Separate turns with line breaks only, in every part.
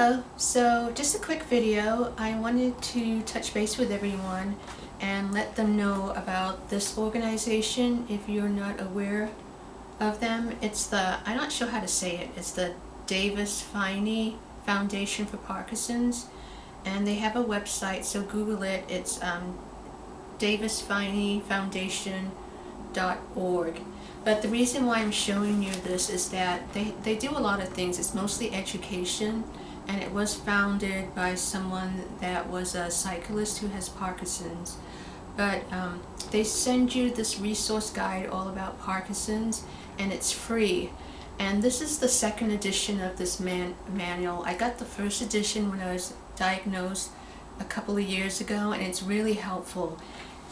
Hello, so just a quick video. I wanted to touch base with everyone and let them know about this organization if you're not aware of them. It's the, I'm not sure how to say it, it's the Davis Phinney Foundation for Parkinson's and they have a website so Google it. It's um, davisphinneyfoundation.org. But the reason why I'm showing you this is that they, they do a lot of things. It's mostly education and it was founded by someone that was a cyclist who has Parkinson's. But um, they send you this resource guide all about Parkinson's and it's free. And this is the second edition of this man manual. I got the first edition when I was diagnosed a couple of years ago and it's really helpful.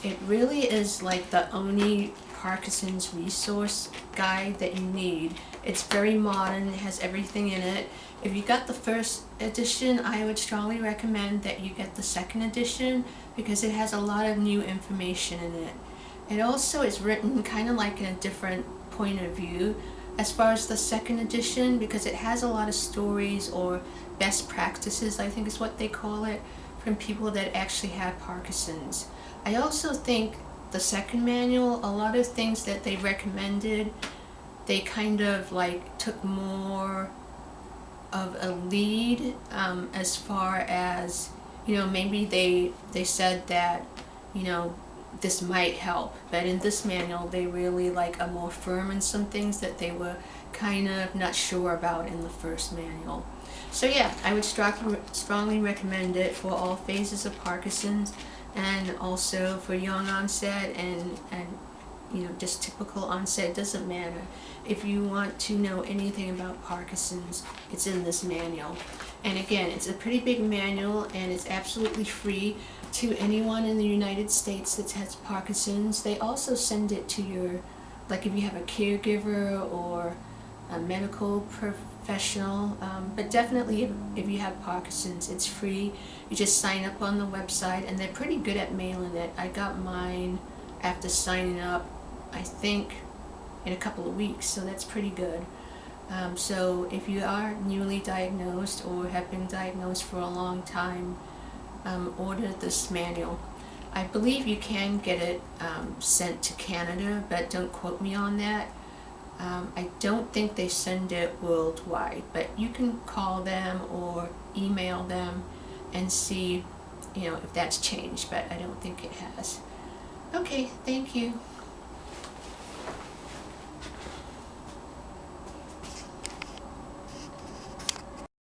It really is like the only Parkinson's resource guide that you need. It's very modern, it has everything in it. If you got the first edition, I would strongly recommend that you get the second edition because it has a lot of new information in it. It also is written kind of like in a different point of view as far as the second edition because it has a lot of stories or best practices, I think is what they call it, from people that actually have Parkinson's. I also think the second manual, a lot of things that they recommended, they kind of like took more of a lead um, as far as, you know, maybe they, they said that, you know, this might help. But in this manual, they really like are more firm in some things that they were kind of not sure about in the first manual. So yeah, I would strongly, strongly recommend it for all phases of Parkinson's and also for young onset and, and you know, just typical onset, doesn't matter. If you want to know anything about Parkinson's, it's in this manual. And again, it's a pretty big manual and it's absolutely free to anyone in the United States that has Parkinson's. They also send it to your, like if you have a caregiver or a medical professional, um, but definitely if, if you have Parkinson's, it's free. You just sign up on the website and they're pretty good at mailing it. I got mine after signing up, I think, in a couple of weeks, so that's pretty good. Um, so if you are newly diagnosed or have been diagnosed for a long time, um, order this manual. I believe you can get it um, sent to Canada, but don't quote me on that. Um, I don't think they send it worldwide, but you can call them or email them and see, you know, if that's changed, but I don't think it has. Okay, thank you.